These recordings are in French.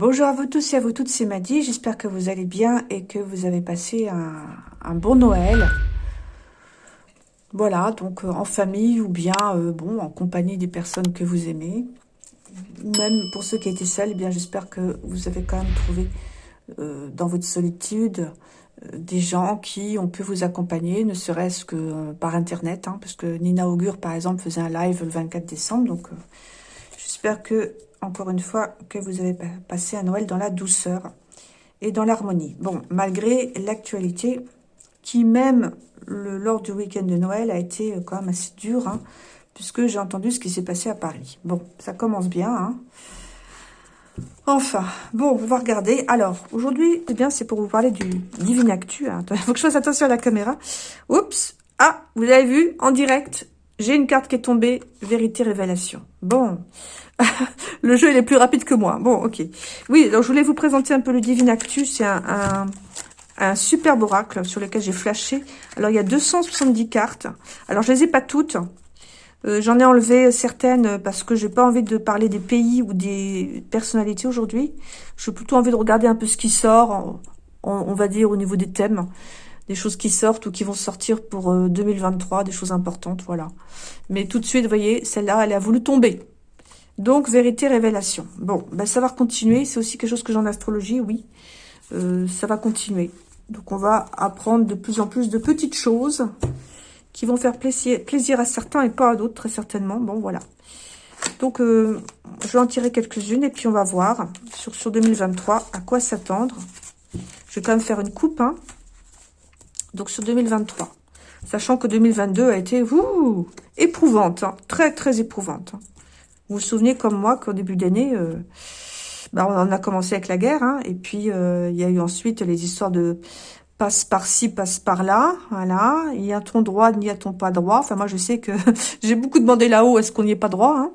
Bonjour à vous tous et à vous toutes, c'est Maddy. J'espère que vous allez bien et que vous avez passé un, bon Noël. Voilà, donc euh, en famille ou bien euh, bon en compagnie des personnes que vous aimez. Même pour ceux qui étaient seuls, eh j'espère que vous avez quand même trouvé euh, dans votre solitude des gens qui ont pu vous accompagner, ne serait-ce que par Internet, hein, parce que Nina Augure, par exemple, faisait un live le 24 décembre, j'espère que encore une fois, que vous avez passé un Noël dans la douceur et dans l'harmonie. Bon, malgré l'actualité, qui même lors du week-end de Noël a été euh, quand même assez dur, hein, puisque j'ai entendu ce qui s'est passé à Paris. Bon, ça commence bien, hein. Enfin, bon, on va regarder. Alors, aujourd'hui, eh bien, c'est pour vous parler du Divine Actu. Hein. Il faut que je fasse attention à la caméra. Oups Ah, vous avez vu, en direct, j'ai une carte qui est tombée, vérité, révélation. Bon, le jeu, il est plus rapide que moi. Bon, ok. Oui, alors je voulais vous présenter un peu le Divine Actu. C'est un, un, superbe oracle sur lequel j'ai flashé. Alors, il y a 270 cartes. Alors, je les ai pas toutes. Euh, J'en ai enlevé certaines parce que j'ai pas envie de parler des pays ou des personnalités aujourd'hui. J'ai plutôt envie de regarder un peu ce qui sort, on, va dire, au niveau des thèmes. Des choses qui sortent ou qui vont sortir pour 2023, euh, des choses importantes, voilà. Mais tout de suite, vous voyez, celle-là, elle a voulu tomber. Donc, vérité, révélation. Bon, ben, ça va continuer. C'est aussi quelque chose que j'ai en astrologie, oui. Euh, ça va continuer. Donc, on va apprendre de plus en plus de petites choses qui vont faire plaisir, à certains et pas à d'autres, très certainement. Bon, voilà. Donc, euh, je vais en tirer quelques-unes et puis on va voir sur, sur 2023 à quoi s'attendre. Je vais quand même faire une coupe. Hein. Donc, sur 2023. Sachant que 2022 a été éprouvante. Hein. Très, très éprouvante. Hein. Vous vous souvenez comme moi qu'au début d'année, euh, bah, on a commencé avec la guerre, hein, et puis euh, il y a eu ensuite les histoires de passe par-ci, passe par-là, voilà. Y a-t-on droit, n'y a-t-on pas droit? Enfin, moi, je sais que j'ai beaucoup demandé là-haut, est-ce qu'on n'y est pas droit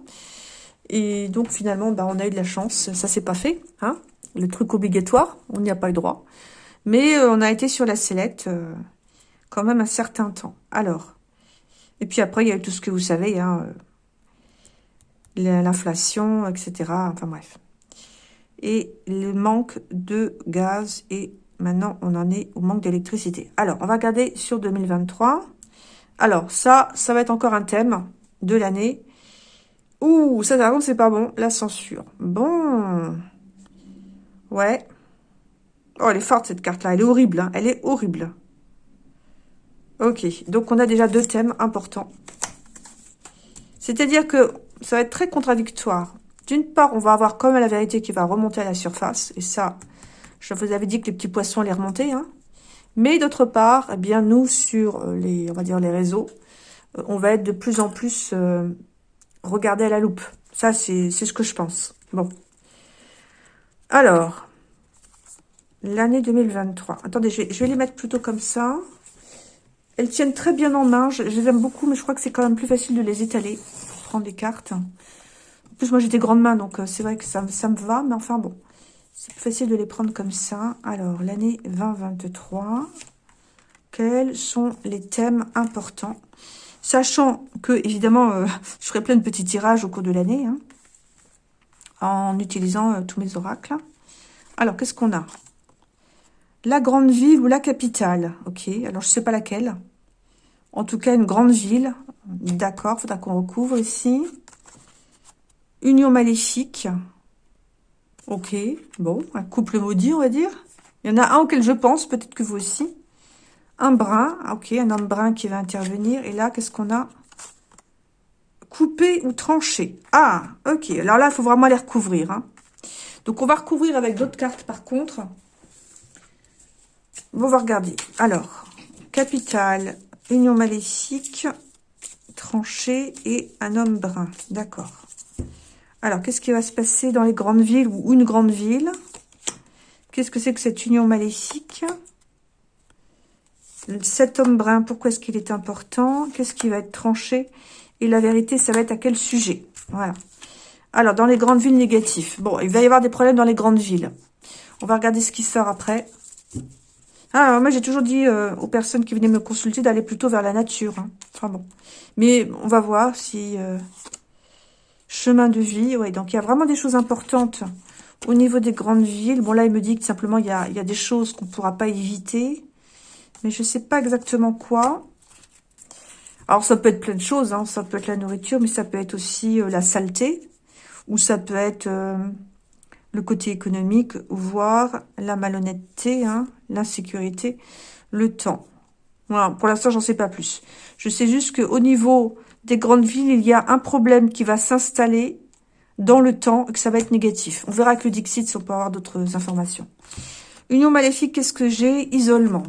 Et donc, finalement, bah, on a eu de la chance, ça s'est pas fait, Le truc obligatoire, on n'y a pas eu droit. Mais euh, on a été sur la sellette quand même un certain temps. Alors, et puis après, il y a tout ce que vous savez, hein, l'inflation, etc. Enfin bref. Et le manque de gaz et maintenant on en est au manque d'électricité. Alors, on va regarder sur 2023. Alors, ça, ça va être encore un thème de l'année. Ouh, ça, par contre, c'est pas bon. La censure. Bon. Ouais. Oh, elle est forte, cette carte-là. Elle est horrible. Hein. Elle est horrible. Ok. Donc, on a déjà deux thèmes importants. C'est-à-dire que ça va être très contradictoire. D'une part, on va avoir comme la vérité qui va remonter à la surface. Et ça, je vous avais dit que les petits poissons allaient remonter. Hein. Mais d'autre part, eh bien nous, sur euh, les, on va dire les réseaux, euh, on va être de plus en plus euh, à la loupe. Ça, c'est ce que je pense. Bon. Alors, l'année 2023. Attendez, je vais, les mettre plutôt comme ça. Elles tiennent très bien en main. Je, les aime beaucoup, mais je crois que c'est quand même plus facile de les étaler des cartes. En plus, moi, j'ai des grandes mains, donc euh, c'est vrai que ça, ça me va. Mais enfin, bon, c'est plus facile de les prendre comme ça. Alors, l'année 2023, quels sont les thèmes importants? Sachant que, évidemment, euh, je ferai plein de petits tirages au cours de l'année, hein, en utilisant euh, tous mes oracles. Alors, qu'est-ce qu'on a? La grande ville ou la capitale Ok, alors je sais pas laquelle. En tout cas, une grande ville. D'accord, faudra qu'on recouvre ici. Union maléfique. Ok, bon, un couple maudit, on va dire. Il y en a un auquel je pense, peut-être que vous aussi. Un brun, ok, un homme brun qui va intervenir. Et là, qu'est-ce qu'on a? Couper ou trancher. Ah, ok. Alors là, il faut vraiment les recouvrir. Hein. Donc, on va recouvrir avec d'autres cartes, par contre. On va regarder. Alors, capitale, union maléfique, tranché et un homme brun. D'accord. Alors, qu'est-ce qui va se passer dans les grandes villes ou une grande ville? Qu'est-ce que c'est que cette union maléfique? Cet homme brun, pourquoi est-ce qu'il est important? Qu'est-ce qui va être tranché? Et la vérité, ça va être à quel sujet? Voilà. Alors, dans les grandes villes négatives. Bon, il va y avoir des problèmes dans les grandes villes. On va regarder ce qui sort après. Ah, moi, j'ai toujours dit euh, aux personnes qui venaient me consulter d'aller plutôt vers la nature. Hein. Enfin bon. Mais on va voir si... Euh, chemin de vie, ouais. Donc, il y a vraiment des choses importantes Au niveau des grandes villes, bon là, il me dit que simplement, il y a, il y a des choses qu'on ne pourra pas éviter. Mais je ne sais pas exactement quoi. Alors, ça peut être plein de choses. Hein. Ça peut être la nourriture, mais ça peut être aussi euh, la saleté. Ou ça peut être euh, le côté économique, voire la malhonnêteté, hein, l'insécurité, le temps. Voilà, pour l'instant, j'en sais pas plus. Je sais juste qu'au niveau des grandes villes, il y a un problème qui va s'installer dans le temps et que ça va être négatif. On verra avec le Dixit si on peut avoir d'autres informations. Union maléfique, qu'est-ce que j'ai? Isolement.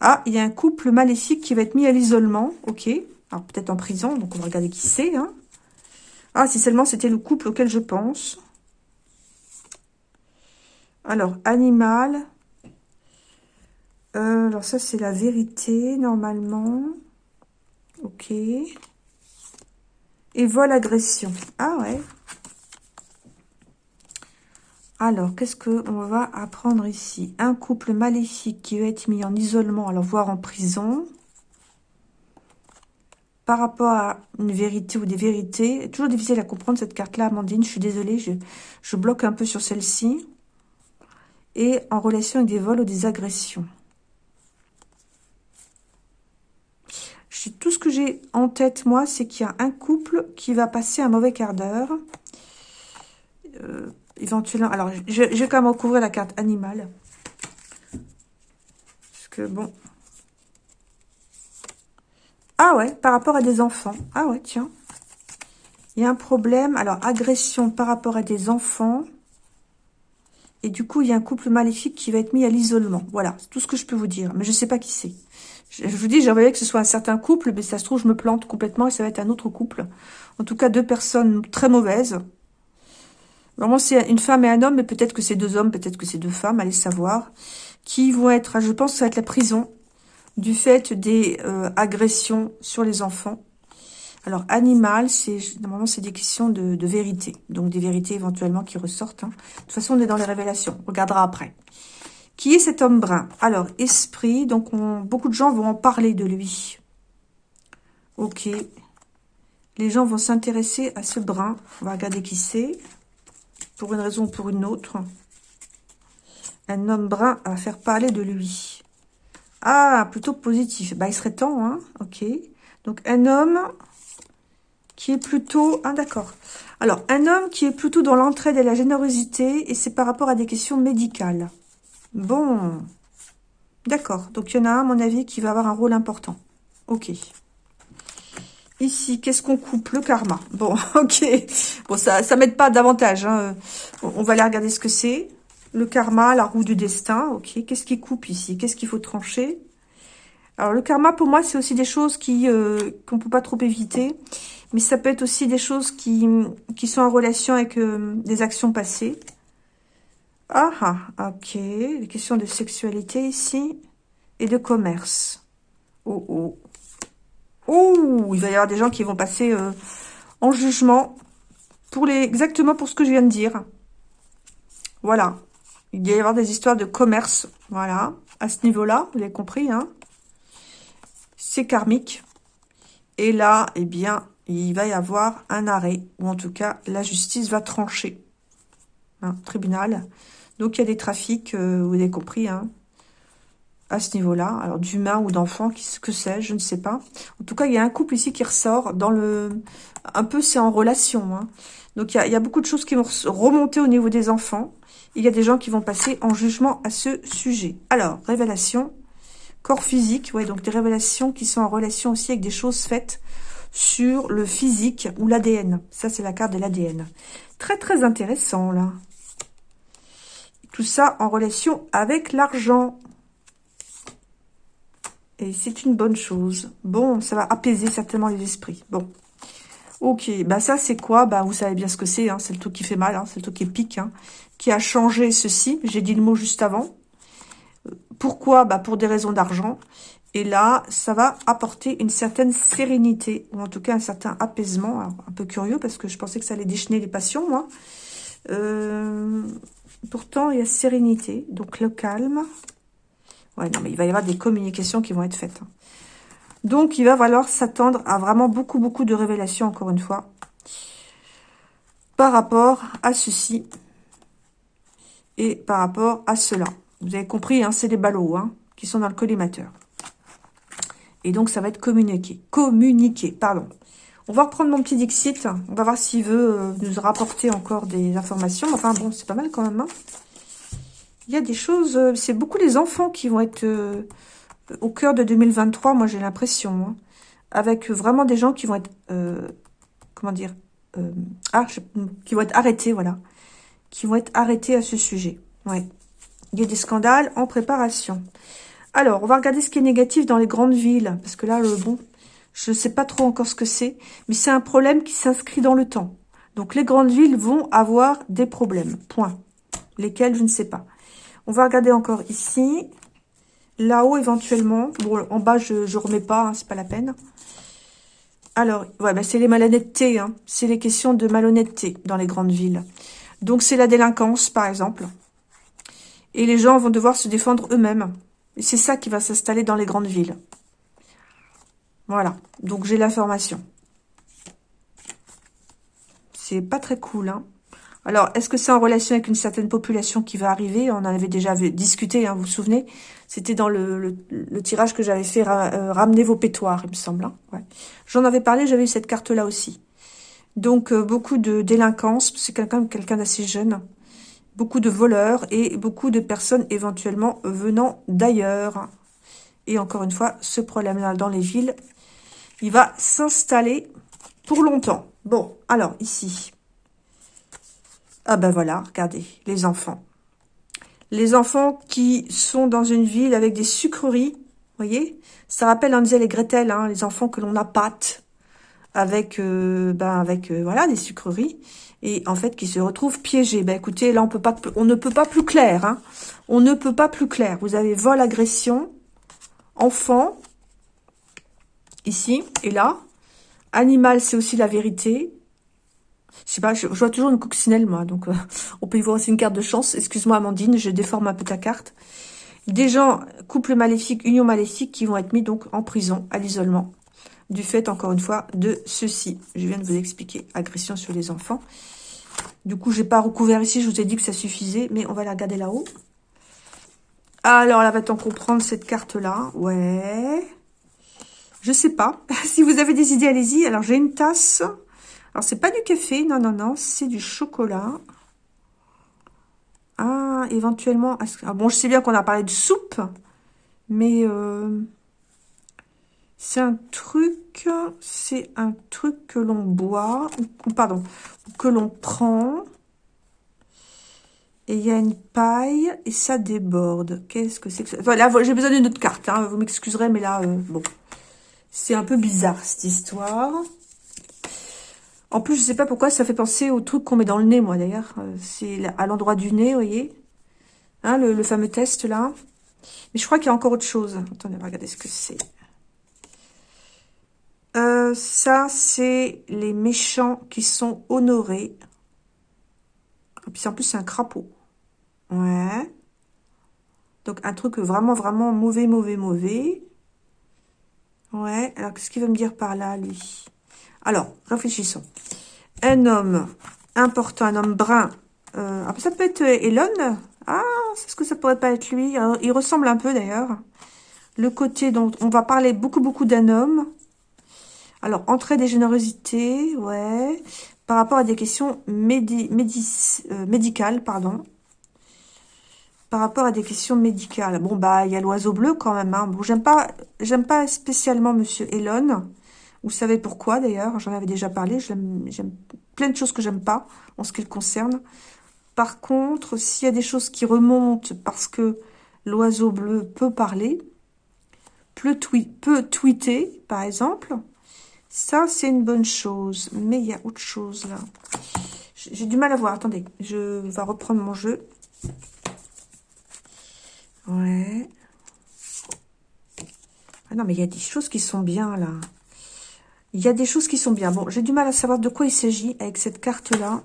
Ah, il y a un couple maléfique qui va être mis à l'isolement. Ok. Alors, peut-être en prison, donc on va regarder qui c'est. Hein. Ah, si seulement c'était le couple auquel je pense. Alors, animal. Euh, alors, ça, c'est la vérité, normalement. Ok. Et vol agression. Ah ouais. Alors, qu'est-ce qu'on va apprendre ici? Un couple maléfique qui va être mis en isolement, alors voire en prison. Par rapport à une vérité ou des vérités. Toujours difficile à comprendre cette carte-là, Amandine. Je suis désolée, je, je bloque un peu sur celle-ci. Et en relation avec des vols ou des agressions. tout ce que j'ai en tête, moi, c'est qu'il y a un couple qui va passer un mauvais quart d'heure. Euh, éventuellement, alors, je, vais quand même recouvrir la carte animale. Parce que, bon... Ah ouais, par rapport à des enfants. Ah ouais, tiens. Il y a un problème. Alors, agression par rapport à des enfants. Et du coup, il y a un couple maléfique qui va être mis à l'isolement. Voilà, c'est tout ce que je peux vous dire. Mais je ne sais pas qui c'est. Je, vous dis, j'aimerais que ce soit un certain couple, mais ça se trouve, je me plante complètement et ça va être un autre couple. En tout cas, deux personnes très mauvaises. Vraiment, c'est une femme et un homme, mais peut-être que c'est deux hommes, peut-être que c'est deux femmes, allez savoir. Qui vont être, je pense ça va être la prison, du fait des euh, agressions sur les enfants. Alors, animal, c'est normalement, c'est des questions de, vérité. Donc, des vérités éventuellement qui ressortent. Hein. De toute façon, on est dans les révélations. On regardera après. Qui est cet homme brun? Alors, esprit, donc beaucoup de gens vont en parler de lui. Ok. Les gens vont s'intéresser à ce brun. On va regarder qui c'est. Pour une raison ou pour une autre. Un homme brun à faire parler de lui. Ah, plutôt positif. Bah, il serait temps, hein Ok. Donc, un homme qui est plutôt... Ah, d'accord. Alors, un homme qui est plutôt dans l'entraide et la générosité, et c'est par rapport à des questions médicales. Bon. D'accord. Donc, il y en a un, à mon avis, qui va avoir un rôle important. Ok. Ici, qu'est-ce qu'on coupe? Le karma. Bon, ok. Bon, ça ça m'aide pas davantage. Hein. On va aller regarder ce que c'est. Le karma, la roue du destin. Ok. Qu'est-ce qui coupe ici? Qu'est-ce qu'il faut trancher? Alors, le karma, pour moi, c'est aussi des choses qui euh, qu'on peut pas trop éviter. Mais ça peut être aussi des choses qui, sont en relation avec euh, des actions passées. Ah, ah, ok. Les questions de sexualité ici. Et de commerce. Oh, oh. Oh, il va y avoir des gens qui vont passer euh, en jugement pour les exactement pour ce que je viens de dire. Voilà. Il va y avoir des histoires de commerce. Voilà. À ce niveau-là, vous avez compris, hein. C'est karmique. Et là, eh bien, il va y avoir un arrêt. Ou en tout cas, la justice va trancher. Hein, tribunal. Donc, il y a des trafics, euh, vous avez compris, hein, à ce niveau-là. Alors, d'humains ou d'enfants, que sais-je, je ne sais pas. En tout cas, il y a un couple ici qui ressort dans le... Un peu, c'est en relation. Hein. Donc, il y, a, beaucoup de choses qui vont remonter au niveau des enfants. Il y a des gens qui vont passer en jugement à ce sujet. Alors, révélation, corps physique, ouais, donc des révélations qui sont en relation aussi avec des choses faites sur le physique ou l'ADN. Ça, c'est la carte de l'ADN. Très, très intéressant, là. Tout ça en relation avec l'argent. Et c'est une bonne chose. Bon, ça va apaiser certainement les esprits. Bon. Ok, bah ça c'est quoi? Bah vous savez bien ce que c'est, hein. c'est le truc qui fait mal, hein. c'est le truc qui pique, hein. qui a changé ceci. J'ai dit le mot juste avant. Pourquoi? Bah pour des raisons d'argent. Et là, ça va apporter une certaine sérénité, ou en tout cas un certain apaisement. un peu curieux, parce que je pensais que ça allait déchaîner les passions, moi. Euh, Pourtant, il y a sérénité, donc le calme. Ouais, non, mais il va y avoir des communications qui vont être faites. Hein. Donc, il va falloir s'attendre à vraiment beaucoup, beaucoup de révélations, encore une fois, par rapport à ceci. et par rapport à cela. Vous avez compris, hein, c'est des ballots hein, qui sont dans le collimateur. Et donc, ça va être communiqué. Communiqué, pardon. On va reprendre mon petit Dixit. On va voir s'il veut euh, nous rapporter encore des informations. Enfin, bon, c'est pas mal quand même. Hein. Il y a des choses... Euh, c'est beaucoup les enfants qui vont être euh, au cœur de 2023, moi, j'ai l'impression. Hein. avec vraiment des gens qui vont être... comment dire ah, qui vont être arrêtés, voilà. Qui vont être arrêtés à ce sujet. Ouais. Il y a des scandales en préparation. Alors, on va regarder ce qui est négatif dans les grandes villes. Parce que là, bon, je ne sais pas trop encore ce que c'est. Mais c'est un problème qui s'inscrit dans le temps. Donc, les grandes villes vont avoir des problèmes. Point. Lesquels, je ne sais pas. On va regarder encore ici. Là-haut, éventuellement. Bon, en bas, je ne remets pas. Hein, c'est pas la peine. Alors, ouais, bah, c'est les malhonnêtetés. Hein. C'est les questions de malhonnêteté dans les grandes villes. Donc, c'est la délinquance, par exemple. Et les gens vont devoir se défendre eux-mêmes. C'est ça qui va s'installer dans les grandes villes. Voilà, donc j'ai l'information. C'est pas très cool, hein. Alors, est-ce que c'est en relation avec une certaine population qui va arriver? On en avait déjà discuté, hein, vous vous souvenez? C'était dans le, tirage que j'avais fait, euh, ramener vos pétoires, il me semble. Hein. J'en avais parlé, j'avais eu cette carte-là aussi. Donc, euh, beaucoup de délinquance, c'est quelqu'un quelqu'un d'assez jeune beaucoup de voleurs et beaucoup de personnes éventuellement venant d'ailleurs. Et encore une fois, ce problème-là dans les villes, il va s'installer pour longtemps. Bon, alors ici. Ah ben voilà, regardez, les enfants. Les enfants qui sont dans une ville avec des sucreries, voyez? Ça rappelle Hansel et Gretel, hein, les enfants que l'on a pâte avec, euh, ben avec euh, voilà des sucreries et en fait qui se retrouvent piégés. Ben écoutez, là on peut pas, on ne peut pas plus clair. Hein. On ne peut pas plus clair. Vous avez vol, agression, enfant, ici et là. Animal, c'est aussi la vérité. Je sais pas, je, vois toujours une coccinelle, moi. Donc, euh, on peut y voir aussi une carte de chance. Excuse-moi, Amandine, je déforme un peu ta carte. Des gens, couple maléfique, union maléfique, qui vont être mis donc en prison, à l'isolement du fait, encore une fois, de ceci. Je viens de vous expliquer, agression sur les enfants. Du coup, j'ai pas recouvert ici, je vous ai dit que ça suffisait, mais on va la regarder là-haut. Alors, là, va-t-on comprendre cette carte-là? Ouais. Je sais pas. si vous avez des idées, allez-y. Alors, j'ai une tasse. Alors, c'est pas du café, non, non, non, c'est du chocolat. Ah, éventuellement... Ah, bon, je sais bien qu'on a parlé de soupe, mais... Euh, c'est un truc, c'est un truc que l'on boit, ou pardon, que l'on prend. Et il y a une paille et ça déborde. Qu'est-ce que c'est que ça? Voilà, j'ai besoin d'une autre carte. Hein. Vous m'excuserez, mais là, euh, bon. C'est un peu bizarre, cette histoire. En plus, je sais pas pourquoi, ça fait penser au truc qu'on met dans le nez, moi, d'ailleurs. Euh, c'est à l'endroit du nez, vous voyez? Hein, le, le, fameux test, là. Mais je crois qu'il y a encore autre chose. Attendez, regardez ce que c'est. Euh, ça, c'est les méchants qui sont honorés. Et puis en plus, c'est un crapaud. Ouais. Donc, un truc vraiment, vraiment mauvais, mauvais, mauvais. Ouais. Alors, qu'est-ce qu'il veut me dire par là, lui? Alors, réfléchissons. Un homme important, un homme brun. Euh, ça peut être Elon. Ah, c'est ce que ça pourrait pas être lui. il ressemble un peu, d'ailleurs. Le côté dont on va parler beaucoup, beaucoup d'un homme. Alors, entrée des générosités, ouais. Par rapport à des questions euh, médicales, pardon. Par rapport à des questions médicales. Bon, bah, il y a l'oiseau bleu quand même. Hein. Bon, j'aime pas, pas spécialement Monsieur Elon. Vous savez pourquoi, d'ailleurs. J'en avais déjà parlé. J'aime plein de choses que j'aime pas en ce qui le concerne. Par contre, s'il y a des choses qui remontent parce que l'oiseau bleu peut parler, peut tweeter, par exemple, ça, c'est une bonne chose. Mais il y a autre chose, là. J'ai du mal à voir. Attendez, je vais reprendre mon jeu. Ouais. Ah non, mais il y a des choses qui sont bien, là. Il y a des choses qui sont bien. Bon, j'ai du mal à savoir de quoi il s'agit avec cette carte-là.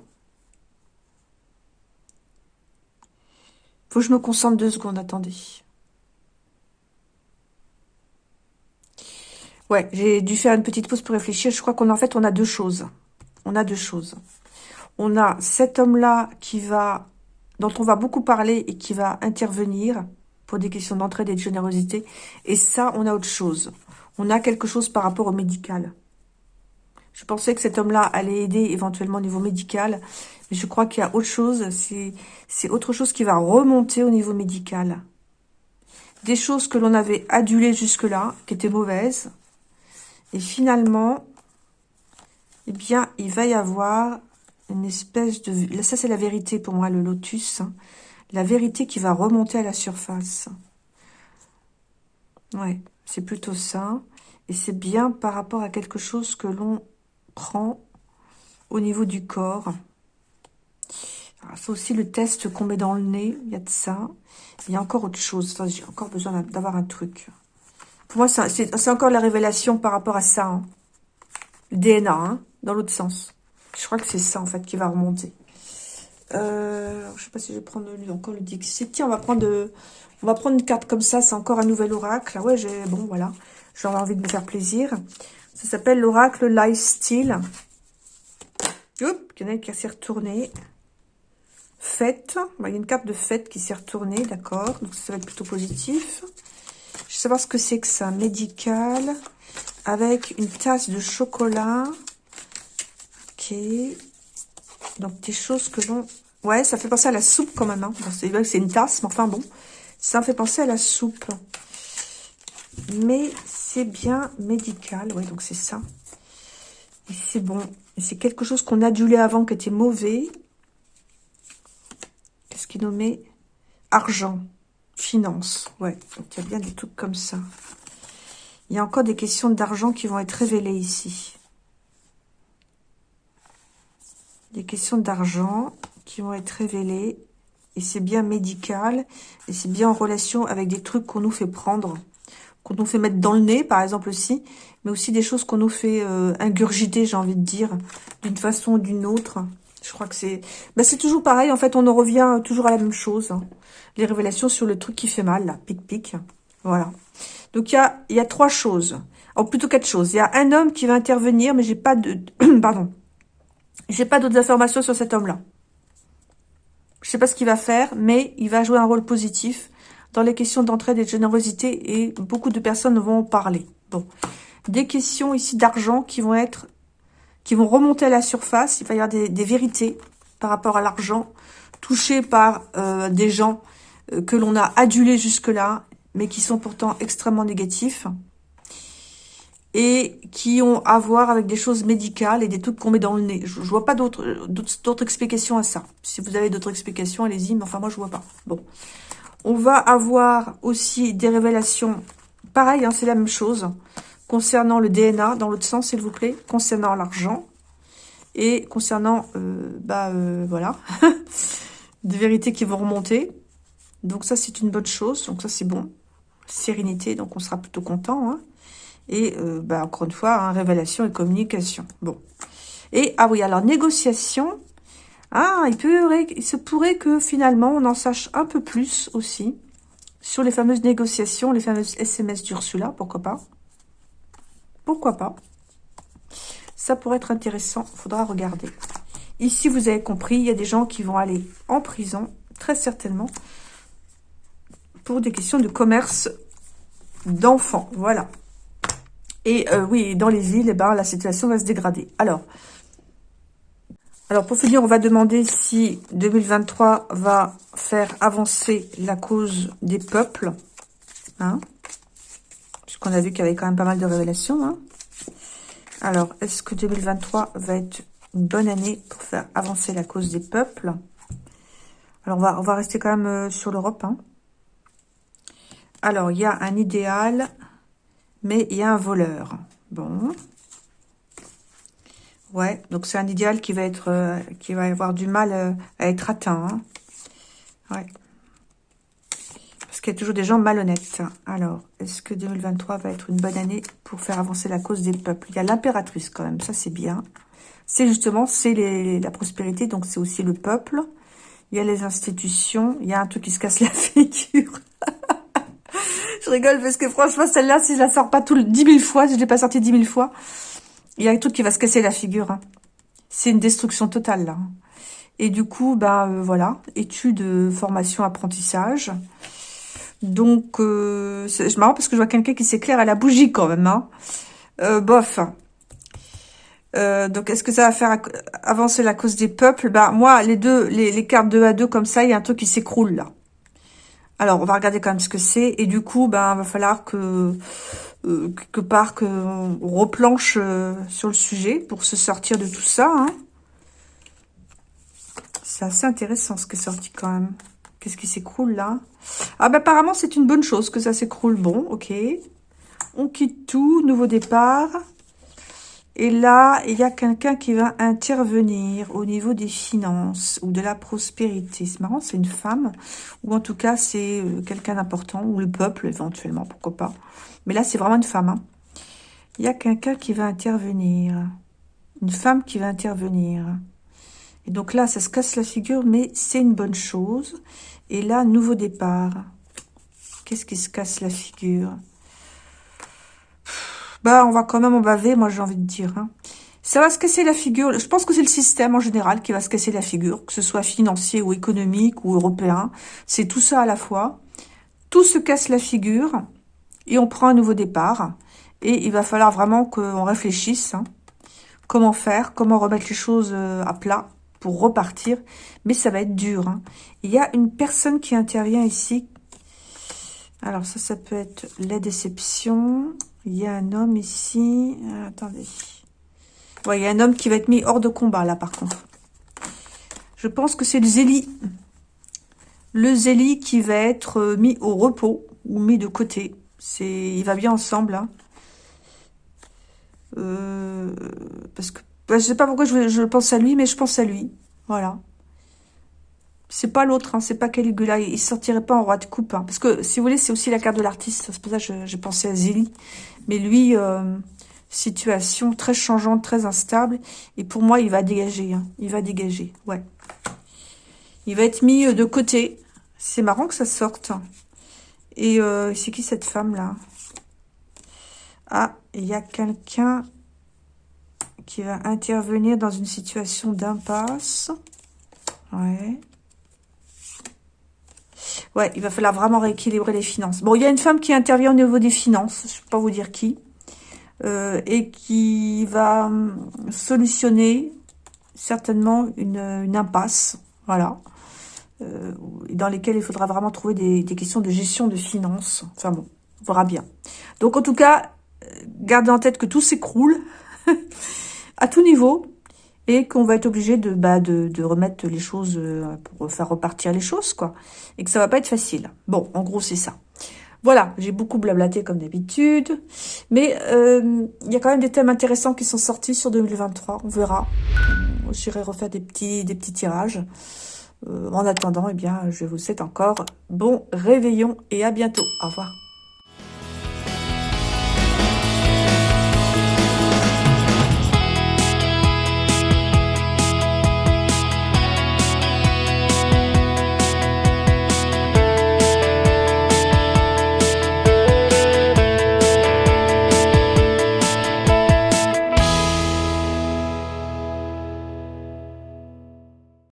Faut que je me concentre deux secondes, attendez. Ouais, j'ai dû faire une petite pause pour réfléchir. Je crois qu'on en fait, on a deux choses. On a deux choses. On a cet homme-là qui va dont on va beaucoup parler et qui va intervenir pour des questions d'entraide et de générosité. Et ça, on a autre chose. On a quelque chose par rapport au médical. Je pensais que cet homme-là allait aider éventuellement au niveau médical, mais je crois qu'il y a autre chose. C'est autre chose qui va remonter au niveau médical. Des choses que l'on avait adulées jusque-là, qui étaient mauvaises. Et finalement, eh bien, il va y avoir une espèce de... Ça, c'est la vérité pour moi, le lotus. Hein. La vérité qui va remonter à la surface. Ouais, c'est plutôt ça. Et c'est bien par rapport à quelque chose que l'on prend au niveau du corps. C'est aussi le test qu'on met dans le nez. Il y a de ça. Il y a encore autre chose. J'ai encore besoin d'avoir un truc. Pour moi, c'est encore la révélation par rapport à ça. Hein. Le DNA, hein, dans l'autre sens. Je crois que c'est ça, en fait, qui va remonter. Euh, je sais pas si je vais prendre encore le Dixit. Tiens, on va prendre, on va prendre une carte comme ça. C'est encore un nouvel oracle. Ouais, j'ai bon, voilà. J'ai envie de me faire plaisir. Ça s'appelle l'oracle Lifestyle. Oups, il y en a qui s'est retourné. Fête. Il y a une carte de fête qui s'est retournée, d'accord. Donc ça va être plutôt positif. Savoir ce que c'est que ça. Médical. Avec une tasse de chocolat. Ok. Donc des choses que l'on... Ouais, ça fait penser à la soupe quand même. Hein. Que c'est une tasse, mais enfin bon. Ça fait penser à la soupe. Mais c'est bien médical. Ouais, donc c'est ça. Et c'est bon. C'est quelque chose qu'on adulait avant qui était mauvais. Qu'est-ce qu'il nommait Argent. Finance. Ouais, il y a bien des trucs comme ça. Il y a encore des questions d'argent qui vont être révélées ici. Des questions d'argent qui vont être révélées. Et c'est bien médical. Et c'est bien en relation avec des trucs qu'on nous fait prendre qu'on nous fait mettre dans le nez, par exemple aussi, mais aussi des choses qu'on nous fait euh, ingurgiter, j'ai envie de dire, d'une façon ou d'une autre. Je crois que c'est... Ben, c'est toujours pareil, en fait, on en revient toujours à la même chose. Hein. Les révélations sur le truc qui fait mal, là, pic-pic. Voilà. Donc, il y a, y a trois choses. Oh, plutôt quatre choses. Il y a un homme qui va intervenir, mais j'ai pas de... Pardon. J'ai pas d'autres informations sur cet homme-là. Je sais pas ce qu'il va faire, mais il va jouer un rôle positif dans les questions d'entraide et de générosité et beaucoup de personnes vont en parler. Bon, des questions ici d'argent qui vont être, qui vont remonter à la surface. Il va y avoir des, vérités par rapport à l'argent touché par euh, des gens euh, que l'on a adulés jusque-là, mais qui sont pourtant extrêmement négatifs et qui ont à voir avec des choses médicales et des trucs qu'on met dans le nez. Je, je vois pas d'autres d'autres explications à ça. Si vous avez d'autres explications, allez-y, mais enfin moi je vois pas. Bon. On va avoir aussi des révélations, pareil, hein, c'est la même chose, concernant le DNA, dans l'autre sens, s'il vous plaît, concernant l'argent, et concernant, euh, bah, euh, voilà, des vérités qui vont remonter. Donc ça, c'est une bonne chose, donc ça, c'est bon. Sérénité, donc on sera plutôt content. Hein. Et, euh, bah, encore une fois, hein, révélation et communication. Bon. Et, ah oui, alors, négociation, ah, il, peut, il se pourrait que finalement on en sache un peu plus aussi sur les fameuses négociations, les fameuses SMS d'Ursula, pourquoi pas Pourquoi pas? Ça pourrait être intéressant, faudra regarder. Ici, vous avez compris, il y a des gens qui vont aller en prison, très certainement, pour des questions de commerce d'enfants, voilà. Et euh, oui, dans les villes, eh ben, la situation va se dégrader. Alors, alors, pour finir, on va demander si 2023 va faire avancer la cause des peuples. Hein Puisqu'on a vu qu'il y avait quand même pas mal de révélations. Hein Alors, est-ce que 2023 va être une bonne année pour faire avancer la cause des peuples? Alors, on va, on va rester quand même euh, sur l'Europe. Hein Alors, il y a un idéal, mais il y a un voleur. Bon. Ouais, donc c'est un idéal qui va être, euh, qui va avoir du mal euh, à être atteint. Hein. Parce qu'il y a toujours des gens malhonnêtes. Alors, est-ce que 2023 va être une bonne année pour faire avancer la cause des peuples? Il y a l'impératrice quand même, ça c'est bien. C'est justement, c'est la prospérité, donc c'est aussi le peuple. Il y a les institutions, il y a un truc qui se casse la figure. je rigole parce que franchement, celle-là, si je la sors pas tout le 10 000 fois, si je l'ai pas sortie 10 000 fois, il y a un truc qui va se casser la figure. Hein. C'est une destruction totale, là. Et du coup, bah voilà, études, formation, apprentissage. Donc, c'est marrant parce que je vois quelqu'un qui s'éclaire à la bougie quand même. Hein. bof. donc, est-ce que ça va faire avancer la cause des peuples? Ben, moi, les deux, les, les cartes 2 à 2 comme ça, il y a un truc qui s'écroule là. Alors, on va regarder quand même ce que c'est. Et du coup, ben, va falloir que, euh, quelque part, qu'on replanche euh, sur le sujet pour se sortir de tout ça. Hein. C'est assez intéressant ce qui est sorti quand même. Qu'est-ce qui s'écroule là? Ah, ben, apparemment, c'est une bonne chose que ça s'écroule. Bon, ok. On quitte tout, nouveau départ. Et là, il y a quelqu'un qui va intervenir au niveau des finances ou de la prospérité. C'est marrant, c'est une femme, ou en tout cas, c'est euh, quelqu'un d'important, ou le peuple éventuellement, pourquoi pas. Mais là, c'est vraiment une femme. Hein. Il y a quelqu'un qui va intervenir. Une femme qui va intervenir. Et donc là, ça se casse la figure, mais c'est une bonne chose. Et là, nouveau départ. Qu'est-ce qui se casse la figure? Bah, on va quand même en baver, moi, j'ai envie de dire. Hein. Ça va se casser la figure. Je pense que c'est le système en général qui va se casser la figure, que ce soit financier ou économique ou européen. C'est tout ça à la fois. Tout se casse la figure et on prend un nouveau départ. Et il va falloir vraiment qu'on réfléchisse. Hein. Comment faire, comment remettre les choses euh, à plat pour repartir. Mais ça va être dur. Hein. Il y a une personne qui intervient ici. Alors ça, ça peut être la déception. Il y a un homme ici. Attendez. Ouais, il y a un homme qui va être mis hors de combat, là, par contre. Je pense que c'est le Zélie. Le Zélie qui va être euh, mis au repos ou mis de côté. C'est, Il va bien ensemble. Hein. Euh, parce que je sais pas pourquoi je, je pense à lui, mais je pense à lui. Voilà. C'est pas l'autre, hein, c'est pas Caligula. Il sortirait pas en roi de coupe. Hein. parce que, si vous voulez, c'est aussi la carte de l'artiste. C'est pour ça que j'ai pensé à Zélie. Mais lui, euh, situation très changeante, très instable. Et pour moi, il va dégager. Hein. Il va dégager, ouais. Il va être mis euh, de côté. C'est marrant que ça sorte. Et euh, c'est qui cette femme-là Ah, il y a quelqu'un qui va intervenir dans une situation d'impasse. Ouais. Ouais, il va falloir vraiment rééquilibrer les finances. Bon, il y a une femme qui intervient au niveau des finances, je ne peux pas vous dire qui, euh, et qui va hum, solutionner certainement une, impasse, voilà, euh, dans lesquelles il faudra vraiment trouver des, des, questions de gestion de finances. Enfin bon, on verra bien. Donc en tout cas, euh, gardez en tête que tout s'écroule à tout niveau, et qu'on va être obligé de, bah, de, de, remettre les choses, euh, pour faire repartir les choses, quoi. Et que ça va pas être facile. Bon, en gros, c'est ça. Voilà, j'ai beaucoup blablaté comme d'habitude. Mais euh, il y a quand même des thèmes intéressants qui sont sortis sur 2023. On verra. J'irai refaire des petits, des petits tirages. Euh, en attendant, eh bien, je vous souhaite encore bon réveillon et à bientôt. Au revoir.